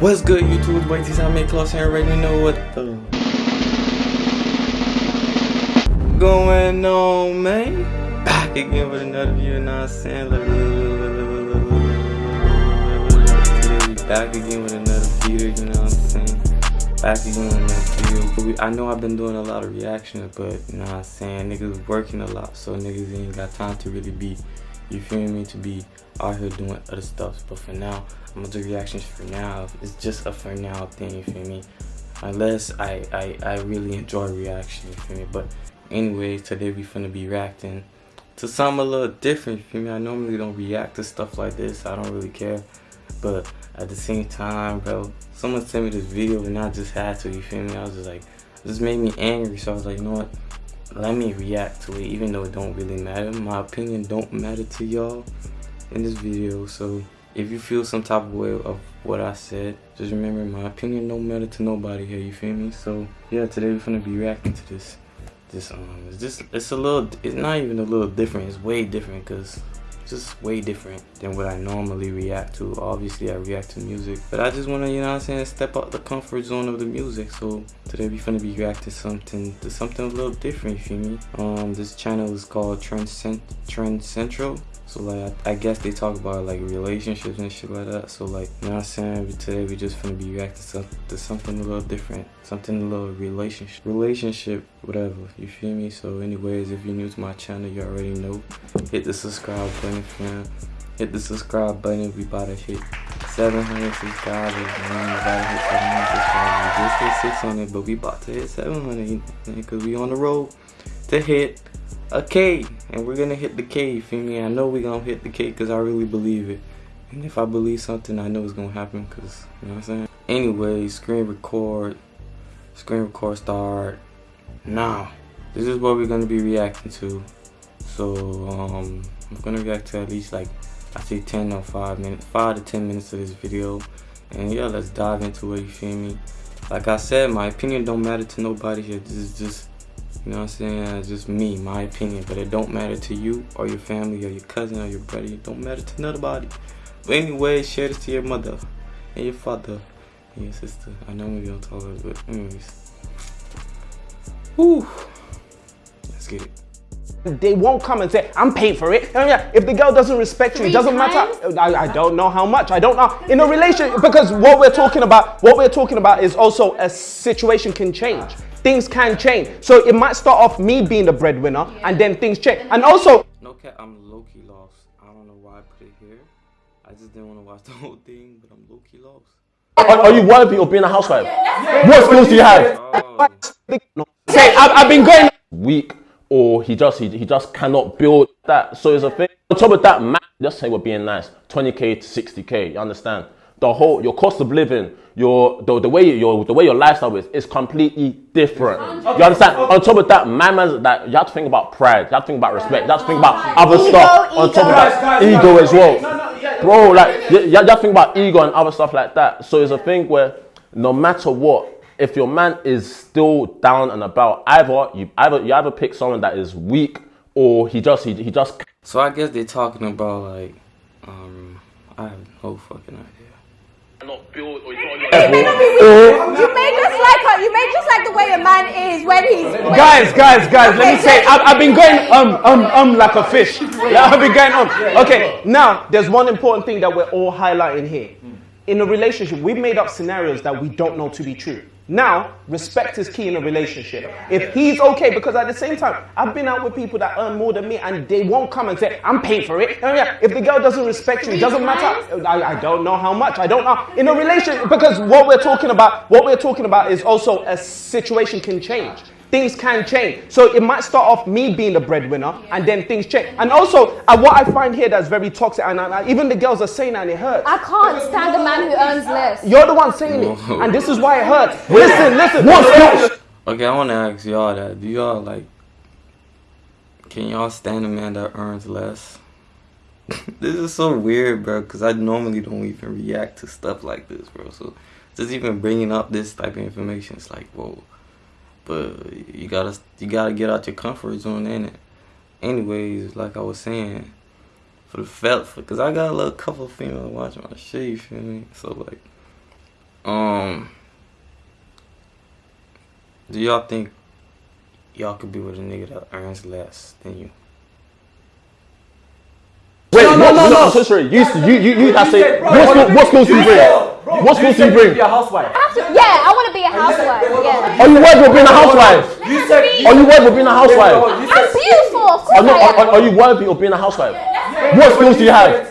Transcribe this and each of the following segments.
What's good, YouTube? Boy, this I make close and already know what the going on, man. Back again with another video, what I'm saying? Back again with another video, you know what I'm saying? Back again with another video. But we, I know I've been doing a lot of reactions, but you know what I'm saying? Niggas working a lot, so niggas ain't got time to really be, you feel me, to be out here doing other stuff. But for now, I'm gonna do reactions for now. It's just a for now thing, you feel me? Unless I, I, I really enjoy reaction, you feel me? But anyway, today we finna be reacting to something a little different, you feel me? I normally don't react to stuff like this. I don't really care. But at the same time, bro, someone sent me this video and I just had to, you feel me? I was just like, this made me angry. So I was like, you know what? Let me react to it, even though it don't really matter. My opinion don't matter to y'all in this video. So if you feel some type of way of what I said, just remember my opinion don't matter to nobody here, you feel me? So yeah, today we're gonna be reacting to this. This um it's just it's a little it's not even a little different, it's way different because just way different than what I normally react to. Obviously I react to music. But I just wanna, you know what I'm saying, step out the comfort zone of the music. So today we're finna be reacting to something to something a little different, you feel me? Um this channel is called Trend, Cent Trend Central so like I, guess they talk about like relationships and shit like that. So like you know what I'm saying? Today we just gonna be reacting to something a little different. Something a little relationship relationship, whatever. You feel me? So anyways, if you're new to my channel, you already know. Hit the subscribe button, fam. Hit the subscribe button. if We about to hit 700 subscribers. Man. We about to hit 700 subscribers. We just hit 600, but we about to hit 700. Because we on the road to hit a K and we're gonna hit the K you feel me I know we're gonna hit the K because I really believe it. And if I believe something I know it's gonna happen because you know what I'm saying? Anyway screen record screen record start now. This is what we're gonna be reacting to. So um I'm gonna react to at least like I say 10 or 5 minutes 5 to 10 minutes of this video. And yeah let's dive into it you feel me? Like I said my opinion don't matter to nobody here. This is just you know what I'm saying? It's just me, my opinion. But it don't matter to you or your family or your cousin or your brother. It don't matter to nobody. But anyway, share this to your mother and your father and your sister. I know we don't talk about it, but anyways. Whew. Let's get it they won't come and say, I'm paid for it. Um, if the girl doesn't respect you, it doesn't times? matter. I, I, don't know how much. I don't know. In a relationship, because what we're talking about, what we're talking about is also a situation can change things can change. So it might start off me being the breadwinner yeah. and then things change. And also... No cap, I'm low-key lost. I don't know why I put it here. I just didn't want to watch the whole thing, but I'm low-key lost. Are, are, you worthy of being a housewife? Yeah, what skills do you have? Oh. Say, I've, I've been going... Weak or he just he, he just cannot build that. So it's a thing. On top of that, man, just say we're being nice. 20k to 60k, you understand? The whole your cost of living, your the, the way your the way your lifestyle is is completely different. You understand? On top of that, man, man, that you have to think about pride, you have to think about respect, you have to think about other ego, stuff. Ego. On top of that, ego as well, bro. Like you, you have to think about ego and other stuff like that. So it's a thing where no matter what, if your man is still down and about, either you either you either pick someone that is weak or he just he, he just. So I guess they're talking about like, um, I have no fucking idea not built or not You may just like her. You may just like the way a man is when he's. When guys, guys, guys. let me say, I've, I've, been going um um um like a fish. Yeah, I've been going on. Okay, now there's one important thing that we're all highlighting here. In a relationship, we've made up scenarios that we don't know to be true. Now, respect is key in a relationship. If he's okay, because at the same time, I've been out with people that earn more than me and they won't come and say, I'm paying for it. Oh, if the girl doesn't respect you, it doesn't matter. I, I don't know how much. I don't know. In a relationship, because what we're talking about, what we're talking about is also a situation can change things can change. So it might start off me being the breadwinner and then things change. And also, uh, what I find here that's very toxic, and uh, even the girls are saying that and it hurts. I can't stand a man who earns less. You're the one saying it. And this is why it hurts. listen, listen. What's Okay, I want to ask y'all that. Do y'all like, can y'all stand a man that earns less? this is so weird, bro, because I normally don't even react to stuff like this, bro. So just even bringing up this type of information, it's like, whoa. But you gotta you gotta get out your comfort zone in it. Anyways, like I was saying, for the felt because I got a little couple females watching my shit, you feel me? So like Um, do y'all think y'all could be with a nigga that earns less than you? Wait, no, no, no, no. I'm so sorry. You, you, you, you. That's it. What skills, what skills do you bring? What skills do you bring? Be a housewife. I have to- yeah, I want to be a housewife. Yeah. Are you worried about being a housewife? You said. Are you worried about being a housewife? I'm beautiful. Of course Are, no, I are, am. are you worthy of being a housewife? What skills do you have?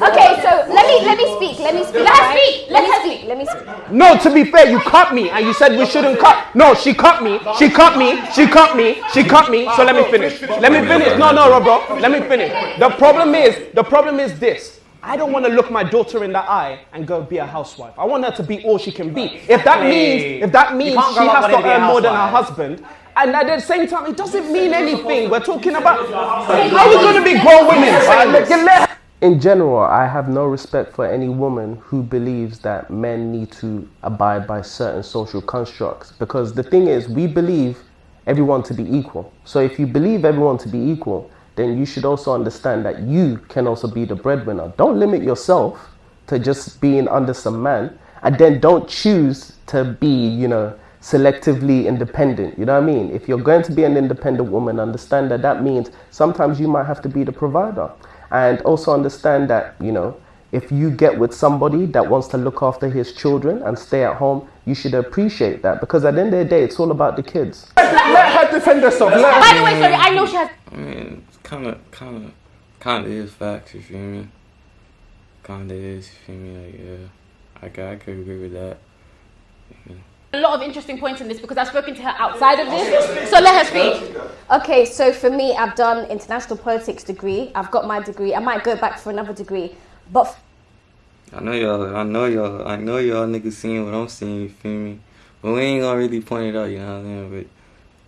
Okay, so let me let me speak. Let me speak. Let her speak. Let me speak. Let me speak. No, to be fair, you cut me and you said we shouldn't cut. No, she cut me. She cut me. She cut me. She cut me. So let me finish. Let me finish. No, no, no, bro. Let me finish. The problem is, the problem is this. I don't want to look my daughter in the eye and go be a housewife. I want her to be all she can be. If that means, if that means she has to to be a earn more than her husband, and at the same time, it doesn't mean anything. We're talking about how we going to be grown women. Let- let- In general, I have no respect for any woman who believes that men need to abide by certain social constructs because the thing is, we believe everyone to be equal. So if you believe everyone to be equal, then you should also understand that you can also be the breadwinner. Don't limit yourself to just being under some man and then don't choose to be, you know, selectively independent. You know what I mean? If you're going to be an independent woman, understand that that means sometimes you might have to be the provider. And also understand that, you know, if you get with somebody that wants to look after his children and stay at home, you should appreciate that because at the end of the day, it's all about the kids. Let her defend herself. Let her By the way, sorry, I know she has. I mean, kind of, kind of, kind of is facts. You feel me? Kind of is. You feel me? Like, yeah, I could, I could agree with that. a lot of interesting points in this because I've spoken to her outside of this. So let her speak. Okay, so for me, I've done international politics degree. I've got my degree. I might go back for another degree, but I know y'all, I know y'all, I know y'all niggas seeing what I'm seeing. You feel me? But we ain't gonna really point it out. You know what I'm saying?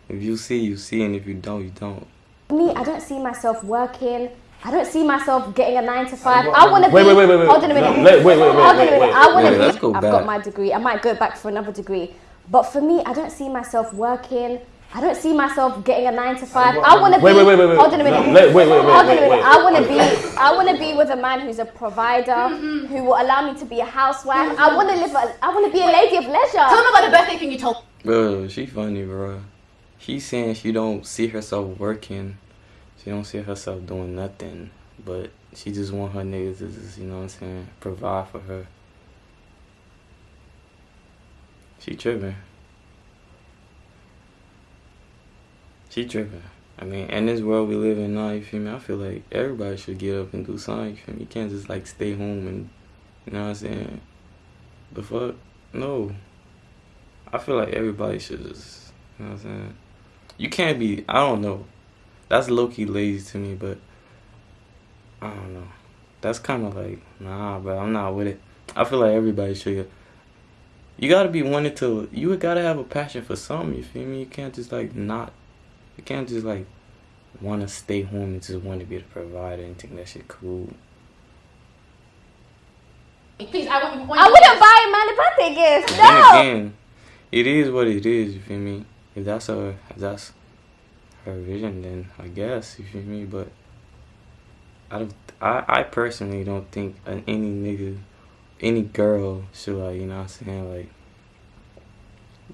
But if you see, you see, and if you don't, you don't. For me, I don't see myself working. I don't see myself getting a nine to five. I want to be. Wait, wait, wait, wait, wait. Hold on a minute. No, wait, wait, wait, Hold on a wait, minute. wait. I want to be. go I've got my degree. I might go back for another degree, but for me, I don't see myself working. I don't see myself getting a nine to five. I want to be. Wait, wait, wait, wait, wait. Hold on a minute. No, wait, wait, wait, wait, Hold on a wait, minute. wait. I want to be. I want to be with a man who's a provider, mm-hmm. who will allow me to be a housewife. Mm-hmm. I want to live. A, I want to be a lady of leisure. Tell them about the birthday thing you told. Bro, she funny, bro. She saying she don't see herself working. She don't see herself doing nothing. But she just want her niggas to just, you know what I'm saying, provide for her. She tripping. She tripping. I mean, in this world we live in now, you feel me? I feel like everybody should get up and do something, you feel me? You can't just like stay home and, you know what I'm saying? The fuck? No. I feel like everybody should just, you know what I'm saying? You can't be, I don't know. That's low key lazy to me, but I don't know. That's kind of like, nah, but I'm not with it. I feel like everybody should. You gotta be wanting to, you gotta have a passion for something, you feel me? You can't just like not, you can't just like wanna stay home and just want to be the provider and think that shit cool. Please, I want you. I wouldn't buy a man a birthday gift. Then No. again, it is what it is. You feel me? If that's a, if that's her vision, then I guess you feel me. But I don't. I, I personally don't think any nigga, any girl should like you know what I'm saying like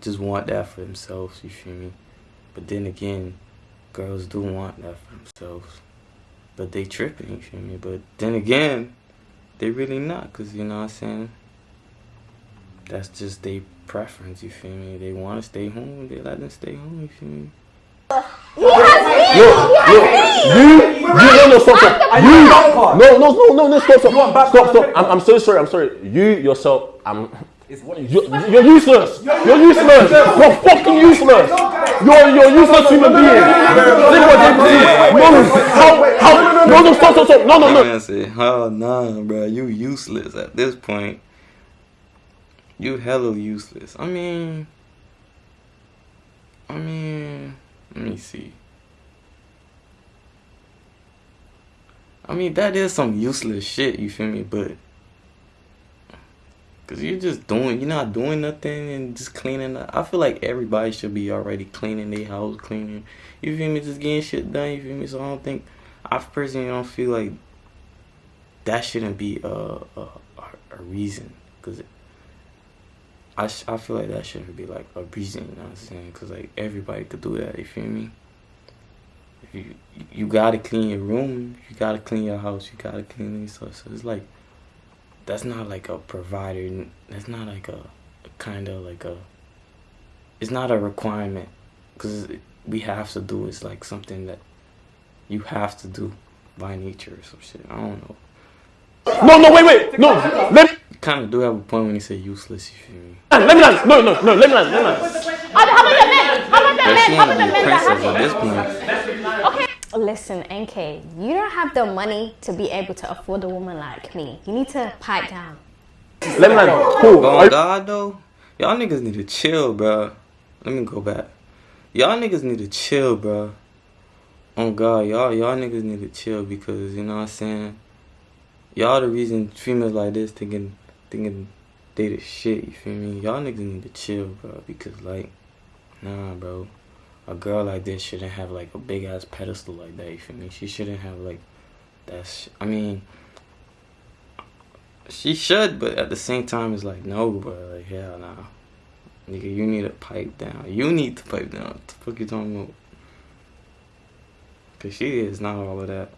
just want that for themselves. You feel me? But then again, girls do want that for themselves, but they tripping. You feel me? But then again, they really not, cause you know what I'm saying that's just their preference, you feel me? They want to stay home, they let them stay home, you feel me? He has me. Look, He has me. you, you, no, no, stop, stop. You, you want back part. no, no, no, no, no, stop, stop, stop, stop. I'm, I'm so sorry, I'm sorry. You yourself, I'm, It's what you you're, you're useless. You're useless. You're fucking useless. You're, you're a useless human being. Think what they do. No, no, how, how, no, no, stop, stop, stop. No, no, no. Man said, oh nah, bro, you useless at this point. You hella useless. I mean, I mean, let me see. I mean, that is some useless shit, you feel me? But, cause you're just doing, you're not doing nothing and just cleaning up. I feel like everybody should be already cleaning their house, cleaning, you feel me? Just getting shit done, you feel me? So I don't think, I personally don't feel like that shouldn't be a, a, a reason. Cause I, I feel like that shouldn't be like a reason, you know what I'm saying? Because like everybody could do that, you feel me? If you, you gotta clean your room, you gotta clean your house, you gotta clean stuff. So it's like, that's not like a provider, that's not like a, a kind of like a, it's not a requirement. Because we have to do it's like something that you have to do by nature or some shit. I don't know. No, no, wait, wait. No, let kind of do have a point when you say useless, you feel me? Ah, let me land. No, no, no, let me land. Let me land. How how about the men? How about the men? How about the men that princess have at it? this. Listen, NK, you don't have the money to be able to afford a woman like me. You need to pipe down. Let me land. Cool. But Are on God though, y'all niggas need to chill, bro. Let me go back. Y'all niggas need to chill, bro. On oh, God, y'all y'all niggas need to chill because you know what I'm saying. Y'all the reason females like this thinking thinking they the shit. You feel me? Y'all niggas need to chill, bro. Because like, nah, bro. A girl like this shouldn't have like a big ass pedestal like that. You feel me? She shouldn't have like that. Sh- I mean, she should, but at the same time, it's like no, bro. Like hell nah, nigga. You need to pipe down. You need to pipe down. What the fuck you talking about? Cause she is not all of that.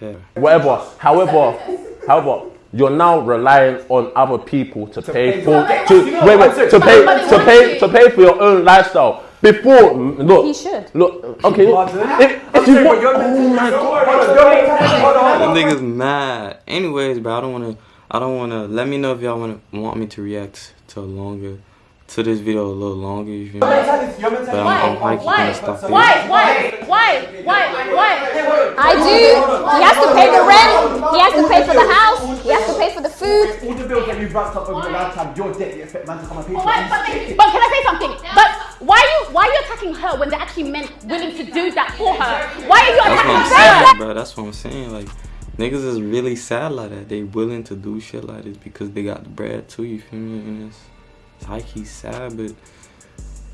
Yeah. whatever. However, however, you're now relying on other people to pay for to wait wait to pay to pay to pay for your own lifestyle. Before mm, look, He should. look. Okay, if, if you want, oh my god. Them niggas mad. Anyways, bro, I don't wanna. I don't wanna. Let me know if y'all wanna want me to react to longer, to this video a little longer. You feel me? But I'm, I'm high key gonna stop there. Why? Why? Why? Why? Why? I do. He has to pay the rent. He has to pay for the house. Food. All the bills that you've racked up over the lifetime, your debt, you expect man to come and pay for it. But, but can I say something? But why are you why are you attacking her when they're actually meant willing to do that for her? Why are you That's what I'm attacking her? saying, bro. That's what I'm saying. Like, niggas is really sad like that. They willing to do shit like this because they got the bread too. You feel me? And it's, it's high key sad, but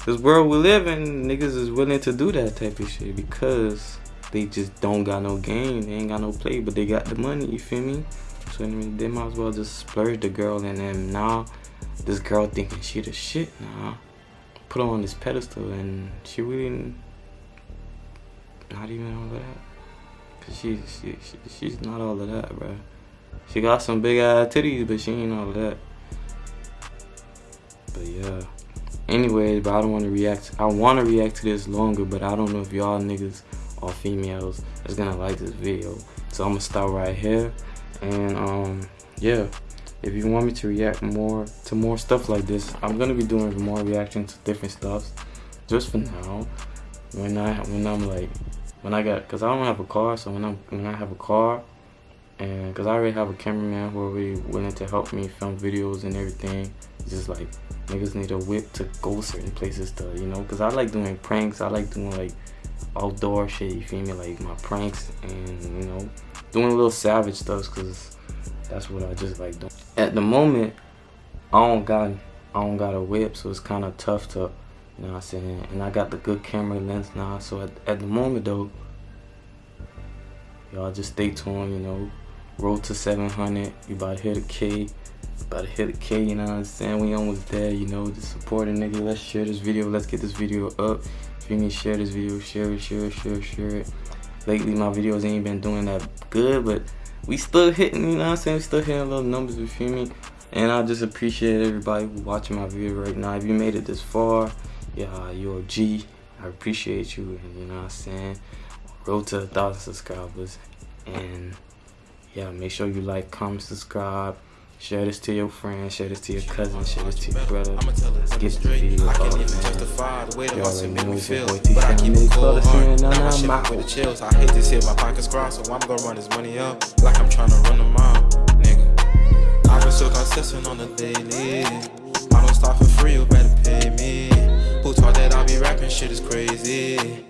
this world we live in, niggas is willing to do that type of shit because they just don't got no game. They ain't got no play, but they got the money. You feel me? So they might as well just splurge the girl, and then now this girl thinking she the shit now. Put her on this pedestal, and she really not even all of that. Cause she, she, she she's not all of that, bro. She got some big ass titties, but she ain't all of that. But yeah. Anyways, but I don't want to react. I want to react to this longer, but I don't know if y'all niggas or females is gonna like this video. So I'm gonna start right here, and um, yeah. If you want me to react more to more stuff like this, I'm gonna be doing more reactions to different stuff. Just for now, when I when I'm like when I got because I don't have a car, so when I'm when I have a car, and because I already have a cameraman who already willing to help me film videos and everything, it's just like niggas need a whip to go certain places to you know. Because I like doing pranks, I like doing like outdoor shit. You feel me? Like my pranks and you know doing a little savage stuff because that's what I just like doing. At the moment, I don't got I don't got a whip, so it's kind of tough to, you know what I'm saying. And I got the good camera lens now, so at, at the moment though, y'all just stay tuned. You know, road to 700. You about to hit a K. About to hit a K. You know what I'm saying? We almost there. You know, just support a nigga. Let's share this video. Let's get this video up. If you need to share this video, share it, share it, share it, share it. Lately, my videos ain't been doing that good, but we still hitting, you know what I'm saying? We still hitting little numbers, you feel me? And I just appreciate everybody watching my video right now. If you made it this far, yeah, you're a G. I appreciate you, and you know what I'm saying? Road to a thousand subscribers. And yeah, make sure you like, comment, subscribe. Share this to your friends, share this to your cousin, share this to your brother. Get the video I can't even testify the way the muscle make me feel. But I keep it cold heart. Now my shit with the chills. I hate this see my pockets cry, so I'm gonna run this money up like I'm trying to run the mile, nigga. I've been so consistent on the daily. I don't stop for free, you better pay me. Who taught that I be rapping? Shit is crazy.